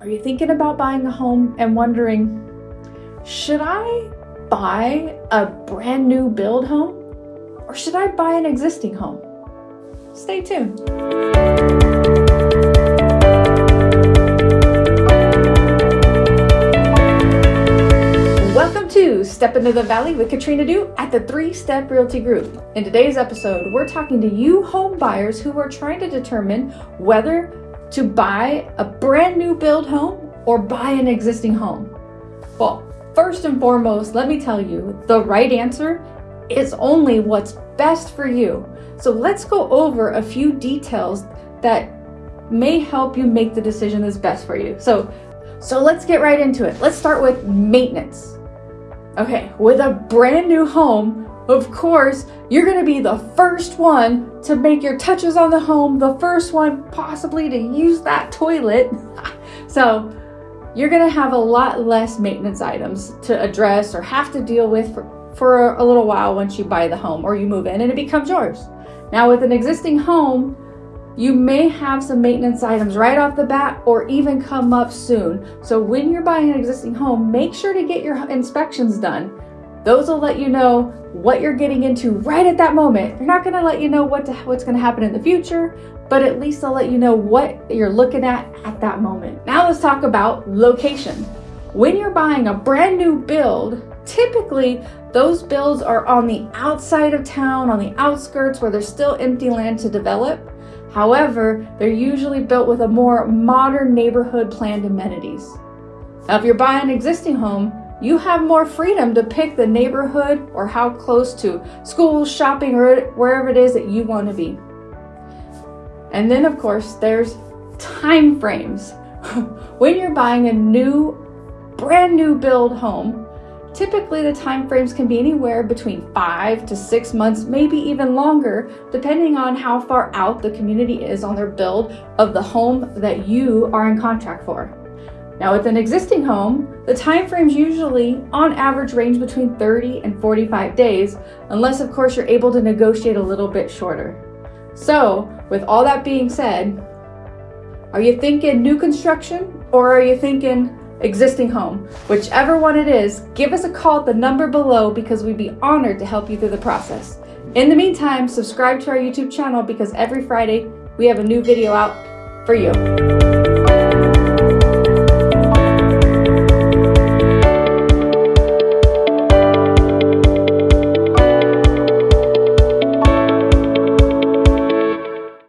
Are you thinking about buying a home and wondering, should I buy a brand new build home or should I buy an existing home? Stay tuned. Welcome to Step Into the Valley with Katrina Du at the Three Step Realty Group. In today's episode, we're talking to you home buyers who are trying to determine whether to buy a brand new build home or buy an existing home? Well, first and foremost, let me tell you the right answer is only what's best for you. So let's go over a few details that may help you make the decision that's best for you. So, so let's get right into it. Let's start with maintenance. Okay, with a brand new home, of course, you're going to be the first one to make your touches on the home, the first one possibly to use that toilet. so you're going to have a lot less maintenance items to address or have to deal with for, for a little while once you buy the home or you move in and it becomes yours. Now with an existing home, you may have some maintenance items right off the bat or even come up soon. So when you're buying an existing home, make sure to get your inspections done those will let you know what you're getting into right at that moment. They're not going to let you know what to, what's going to happen in the future, but at least they'll let you know what you're looking at at that moment. Now let's talk about location. When you're buying a brand new build, typically those builds are on the outside of town, on the outskirts where there's still empty land to develop. However, they're usually built with a more modern neighborhood planned amenities. Now, if you're buying an existing home, you have more freedom to pick the neighborhood or how close to school, shopping, or wherever it is that you want to be. And then, of course, there's time frames. when you're buying a new, brand new build home, typically the time frames can be anywhere between five to six months, maybe even longer, depending on how far out the community is on their build of the home that you are in contract for. Now with an existing home, the time frames usually on average range between 30 and 45 days, unless of course you're able to negotiate a little bit shorter. So with all that being said, are you thinking new construction or are you thinking existing home? Whichever one it is, give us a call at the number below because we'd be honored to help you through the process. In the meantime, subscribe to our YouTube channel because every Friday we have a new video out for you.